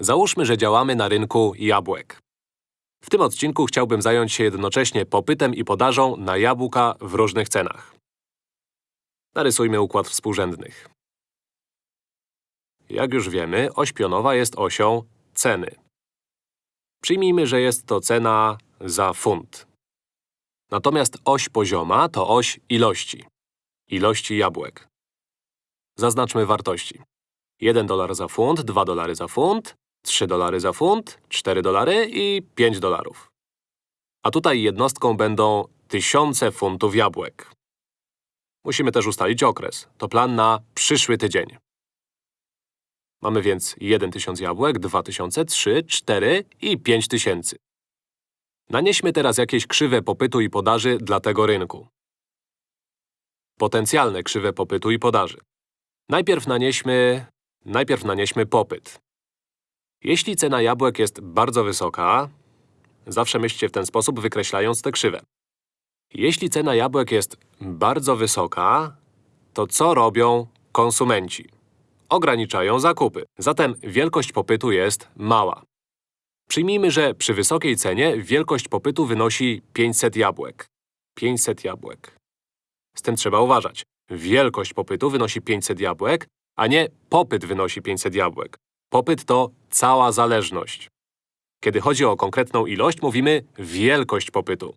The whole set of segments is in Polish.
Załóżmy, że działamy na rynku jabłek. W tym odcinku chciałbym zająć się jednocześnie popytem i podażą na jabłka w różnych cenach. Narysujmy układ współrzędnych. Jak już wiemy, oś pionowa jest osią ceny. Przyjmijmy, że jest to cena za funt. Natomiast oś pozioma to oś ilości. Ilości jabłek. Zaznaczmy wartości. 1 dolar za funt, 2 dolary za funt, 3 dolary za funt, 4 dolary i 5 dolarów. A tutaj jednostką będą tysiące funtów jabłek. Musimy też ustalić okres. To plan na przyszły tydzień. Mamy więc 1 tysiąc jabłek, 2 tysiące, 3, 4 i 5 tysięcy. Nanieśmy teraz jakieś krzywe popytu i podaży dla tego rynku. Potencjalne krzywe popytu i podaży. Najpierw nanieśmy… Najpierw nanieśmy popyt. Jeśli cena jabłek jest bardzo wysoka, zawsze myślcie w ten sposób, wykreślając te krzywe. Jeśli cena jabłek jest bardzo wysoka, to co robią konsumenci? Ograniczają zakupy. Zatem wielkość popytu jest mała. Przyjmijmy, że przy wysokiej cenie wielkość popytu wynosi 500 jabłek. 500 jabłek. Z tym trzeba uważać. Wielkość popytu wynosi 500 jabłek, a nie popyt wynosi 500 jabłek. Popyt to cała zależność. Kiedy chodzi o konkretną ilość, mówimy wielkość popytu.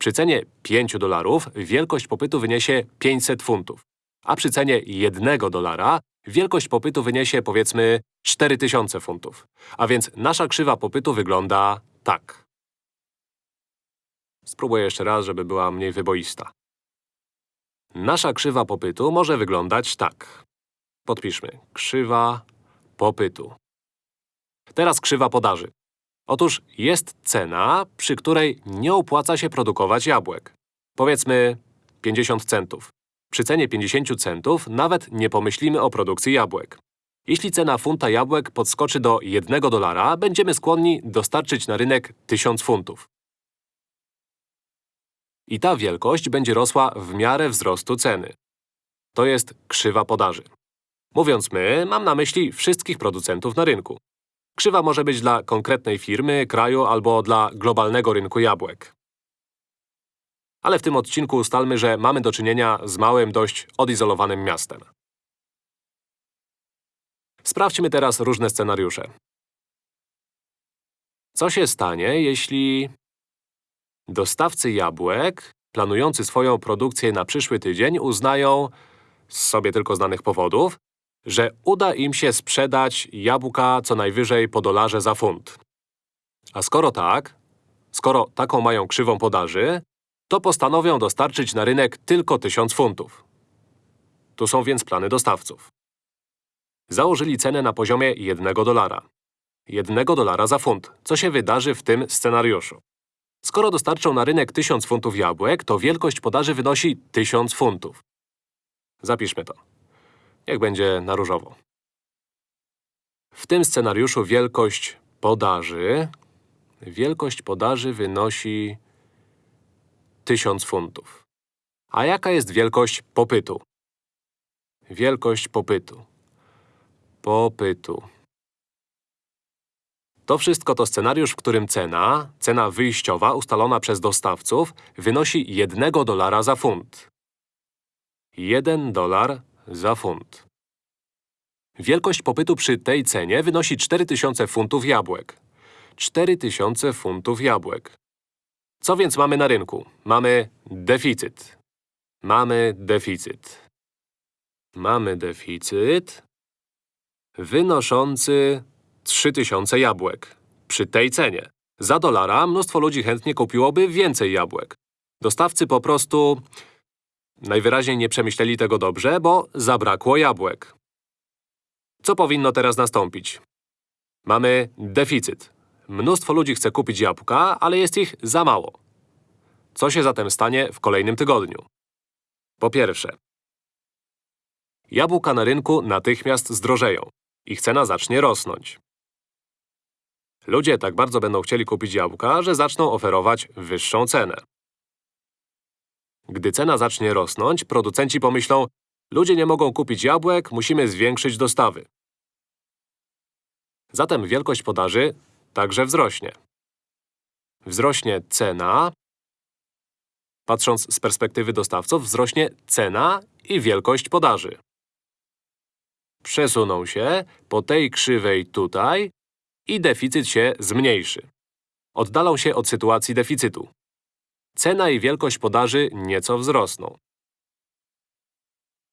Przy cenie 5 dolarów wielkość popytu wyniesie 500 funtów, a przy cenie 1 dolara wielkość popytu wyniesie, powiedzmy, 4000 funtów. A więc nasza krzywa popytu wygląda tak. Spróbuję jeszcze raz, żeby była mniej wyboista. Nasza krzywa popytu może wyglądać tak. Podpiszmy. Krzywa popytu. Teraz krzywa podaży. Otóż jest cena, przy której nie opłaca się produkować jabłek. Powiedzmy 50 centów. Przy cenie 50 centów nawet nie pomyślimy o produkcji jabłek. Jeśli cena funta jabłek podskoczy do 1 dolara, będziemy skłonni dostarczyć na rynek 1000 funtów. I ta wielkość będzie rosła w miarę wzrostu ceny. To jest krzywa podaży. Mówiąc my, mam na myśli wszystkich producentów na rynku. Krzywa może być dla konkretnej firmy, kraju albo dla globalnego rynku jabłek. Ale w tym odcinku ustalmy, że mamy do czynienia z małym, dość odizolowanym miastem. Sprawdźmy teraz różne scenariusze. Co się stanie, jeśli dostawcy jabłek, planujący swoją produkcję na przyszły tydzień, uznają, z sobie tylko znanych powodów, że uda im się sprzedać jabłka co najwyżej po dolarze za funt. A skoro tak, skoro taką mają krzywą podaży, to postanowią dostarczyć na rynek tylko 1000 funtów. Tu są więc plany dostawców. Założyli cenę na poziomie 1 dolara. 1 dolara za funt. Co się wydarzy w tym scenariuszu? Skoro dostarczą na rynek 1000 funtów jabłek, to wielkość podaży wynosi 1000 funtów. Zapiszmy to. Niech będzie na różowo. W tym scenariuszu wielkość podaży… Wielkość podaży wynosi 1000 funtów. A jaka jest wielkość popytu? Wielkość popytu. Popytu. To wszystko to scenariusz, w którym cena, cena wyjściowa ustalona przez dostawców, wynosi 1 dolara za funt. 1 dolar za funt. Wielkość popytu przy tej cenie wynosi 4000 funtów jabłek. 4000 funtów jabłek. Co więc mamy na rynku? Mamy deficyt. Mamy deficyt. Mamy deficyt wynoszący 3000 jabłek. Przy tej cenie. Za dolara mnóstwo ludzi chętnie kupiłoby więcej jabłek. Dostawcy po prostu… Najwyraźniej nie przemyśleli tego dobrze, bo zabrakło jabłek. Co powinno teraz nastąpić? Mamy deficyt. Mnóstwo ludzi chce kupić jabłka, ale jest ich za mało. Co się zatem stanie w kolejnym tygodniu? Po pierwsze, jabłka na rynku natychmiast zdrożeją. Ich cena zacznie rosnąć. Ludzie tak bardzo będą chcieli kupić jabłka, że zaczną oferować wyższą cenę. Gdy cena zacznie rosnąć, producenci pomyślą Ludzie nie mogą kupić jabłek, musimy zwiększyć dostawy. Zatem wielkość podaży także wzrośnie. Wzrośnie cena. Patrząc z perspektywy dostawców, wzrośnie cena i wielkość podaży. Przesuną się po tej krzywej tutaj i deficyt się zmniejszy. Oddalą się od sytuacji deficytu. Cena i wielkość podaży nieco wzrosną.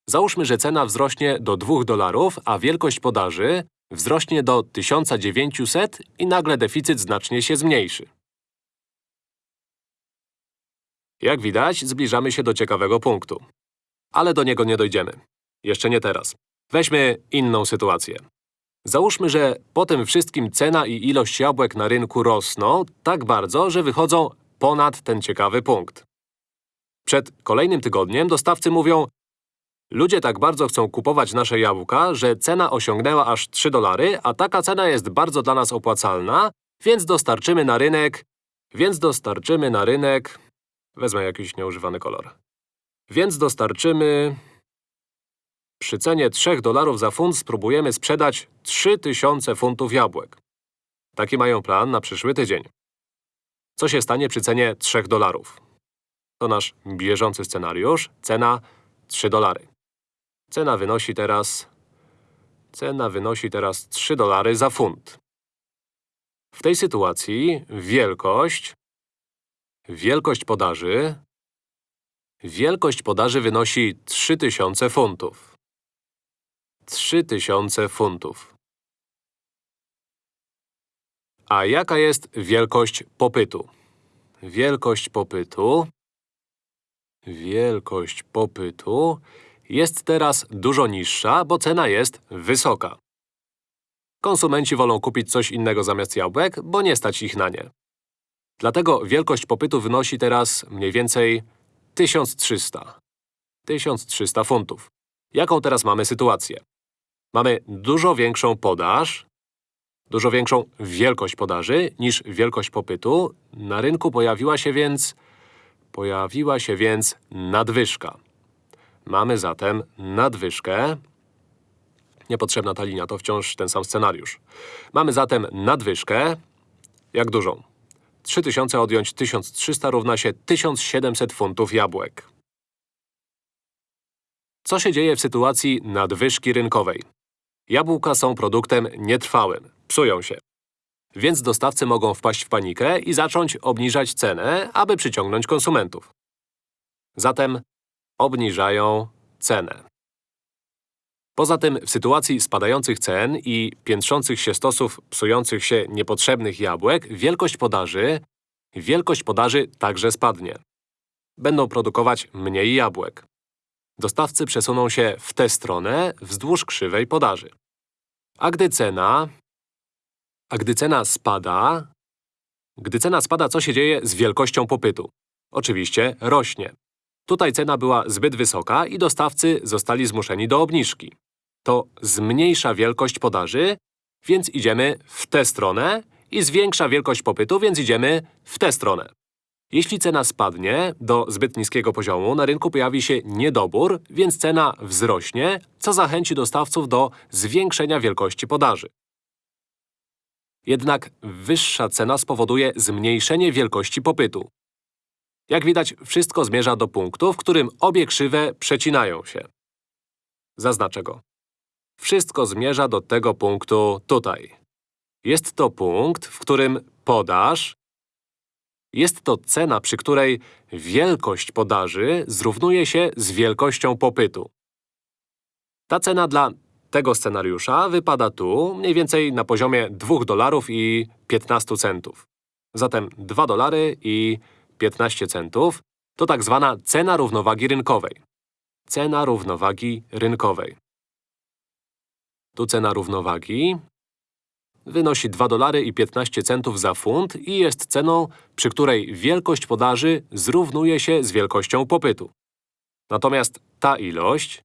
Załóżmy, że cena wzrośnie do 2 dolarów, a wielkość podaży wzrośnie do 1900 i nagle deficyt znacznie się zmniejszy. Jak widać, zbliżamy się do ciekawego punktu. Ale do niego nie dojdziemy. Jeszcze nie teraz. Weźmy inną sytuację. Załóżmy, że po tym wszystkim cena i ilość jabłek na rynku rosną tak bardzo, że wychodzą ponad ten ciekawy punkt. Przed kolejnym tygodniem dostawcy mówią Ludzie tak bardzo chcą kupować nasze jabłka, że cena osiągnęła aż 3 dolary, a taka cena jest bardzo dla nas opłacalna, więc dostarczymy na rynek… Więc dostarczymy na rynek… Wezmę jakiś nieużywany kolor. Więc dostarczymy… Przy cenie 3 dolarów za funt spróbujemy sprzedać 3000 funtów jabłek. Taki mają plan na przyszły tydzień. Co się stanie przy cenie 3 dolarów? To nasz bieżący scenariusz. Cena 3 dolary. Cena wynosi teraz… Cena wynosi teraz 3 dolary za funt. W tej sytuacji wielkość… Wielkość podaży… Wielkość podaży wynosi 3000 funtów. 3000 funtów. A jaka jest wielkość popytu? Wielkość popytu… Wielkość popytu jest teraz dużo niższa, bo cena jest wysoka. Konsumenci wolą kupić coś innego zamiast jabłek, bo nie stać ich na nie. Dlatego wielkość popytu wynosi teraz mniej więcej 1300. 1300 funtów. Jaką teraz mamy sytuację? Mamy dużo większą podaż, dużo większą wielkość podaży niż wielkość popytu. Na rynku pojawiła się więc… Pojawiła się więc nadwyżka. Mamy zatem nadwyżkę. Niepotrzebna ta linia, to wciąż ten sam scenariusz. Mamy zatem nadwyżkę. Jak dużą? 3000 odjąć 1300 równa się 1700 funtów jabłek. Co się dzieje w sytuacji nadwyżki rynkowej? Jabłka są produktem nietrwałym. Psują się. Więc dostawcy mogą wpaść w panikę i zacząć obniżać cenę, aby przyciągnąć konsumentów. Zatem obniżają cenę. Poza tym, w sytuacji spadających cen i piętrzących się stosów psujących się niepotrzebnych jabłek, wielkość podaży… Wielkość podaży także spadnie. Będą produkować mniej jabłek. Dostawcy przesuną się w tę stronę wzdłuż krzywej podaży. A gdy cena… A gdy cena spada… Gdy cena spada, co się dzieje z wielkością popytu? Oczywiście rośnie. Tutaj cena była zbyt wysoka i dostawcy zostali zmuszeni do obniżki. To zmniejsza wielkość podaży, więc idziemy w tę stronę i zwiększa wielkość popytu, więc idziemy w tę stronę. Jeśli cena spadnie do zbyt niskiego poziomu, na rynku pojawi się niedobór, więc cena wzrośnie, co zachęci dostawców do zwiększenia wielkości podaży. Jednak wyższa cena spowoduje zmniejszenie wielkości popytu. Jak widać, wszystko zmierza do punktu, w którym obie krzywe przecinają się. Zaznaczę go. Wszystko zmierza do tego punktu tutaj. Jest to punkt, w którym podaż… Jest to cena, przy której wielkość podaży zrównuje się z wielkością popytu. Ta cena dla tego scenariusza wypada tu, mniej więcej na poziomie 2 dolarów i 15 centów. Zatem 2 dolary i 15 centów to tak zwana cena równowagi rynkowej. Cena równowagi rynkowej. Tu cena równowagi wynosi 2 dolary i 15 centów za funt i jest ceną, przy której wielkość podaży zrównuje się z wielkością popytu. Natomiast ta ilość,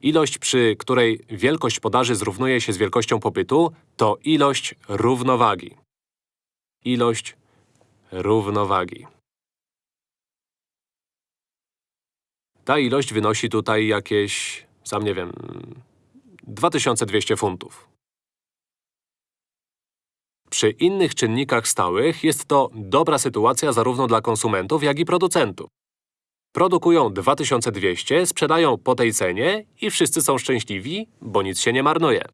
ilość, przy której wielkość podaży zrównuje się z wielkością popytu, to ilość równowagi. Ilość równowagi. Ta ilość wynosi tutaj jakieś, sam nie wiem, 2200 funtów. Przy innych czynnikach stałych jest to dobra sytuacja zarówno dla konsumentów, jak i producentów. Produkują 2200, sprzedają po tej cenie i wszyscy są szczęśliwi, bo nic się nie marnuje.